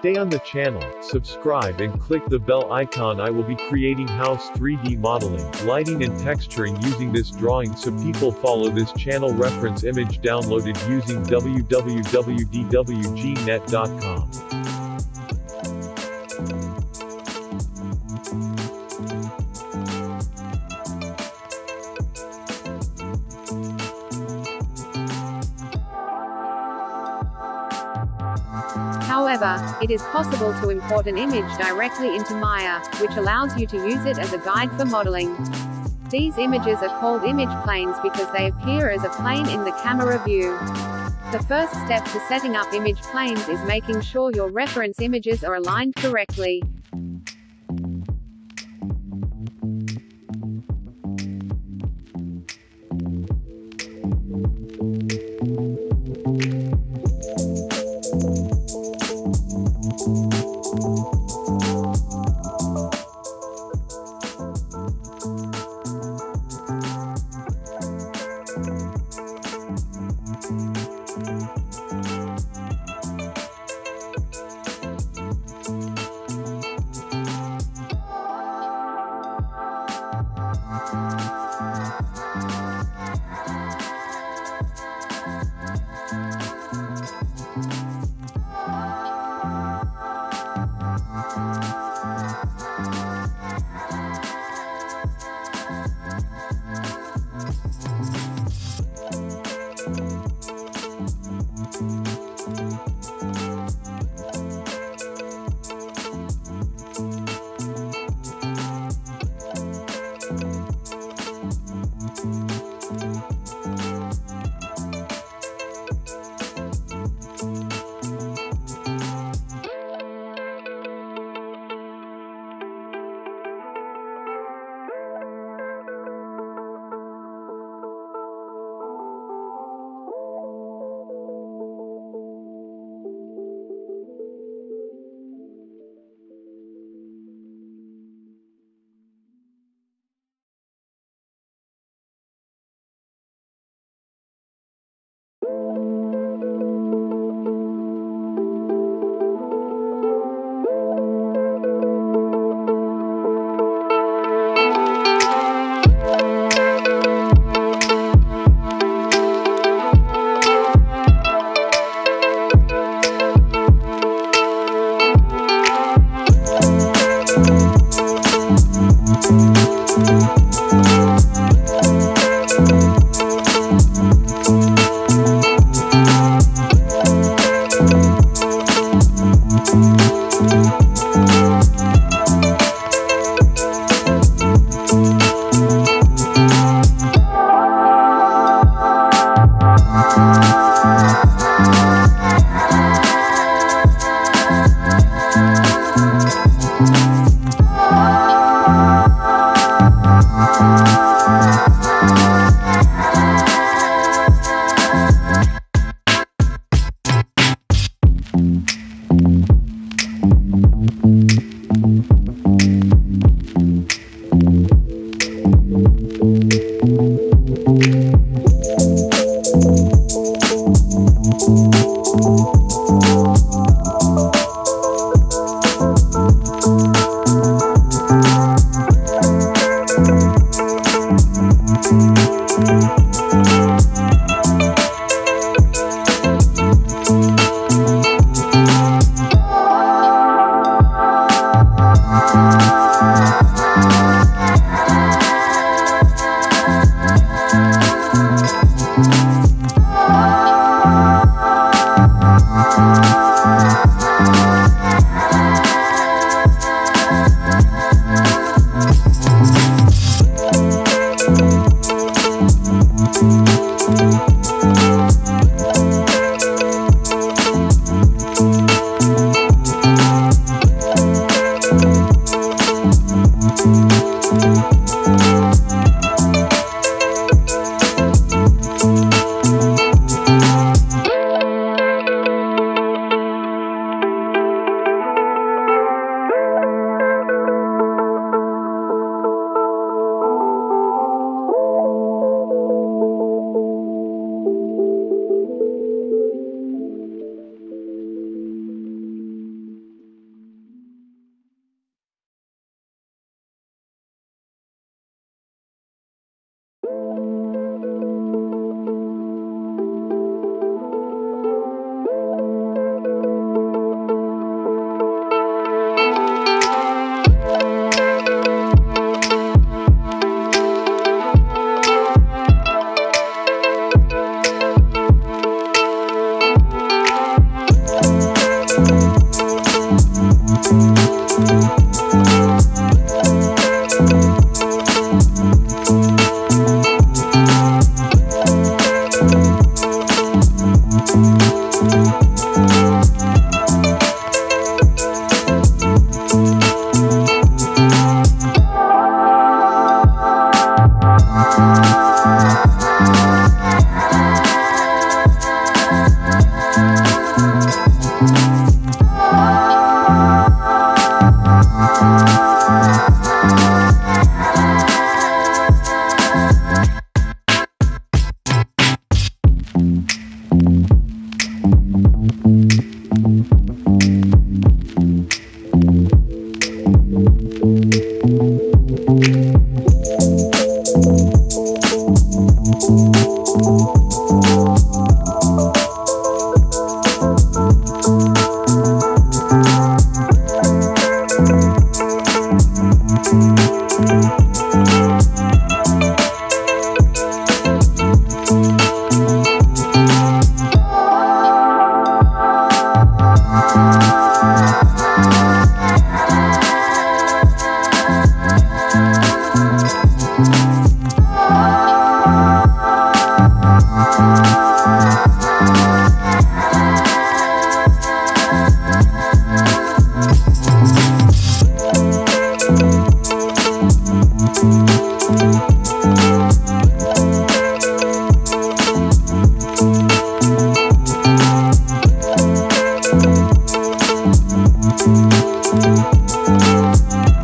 Stay on the channel, subscribe and click the bell icon I will be creating house 3D modeling, lighting and texturing using this drawing so people follow this channel reference image downloaded using www.dwgnet.com. However, it is possible to import an image directly into Maya, which allows you to use it as a guide for modeling. These images are called image planes because they appear as a plane in the camera view. The first step to setting up image planes is making sure your reference images are aligned correctly.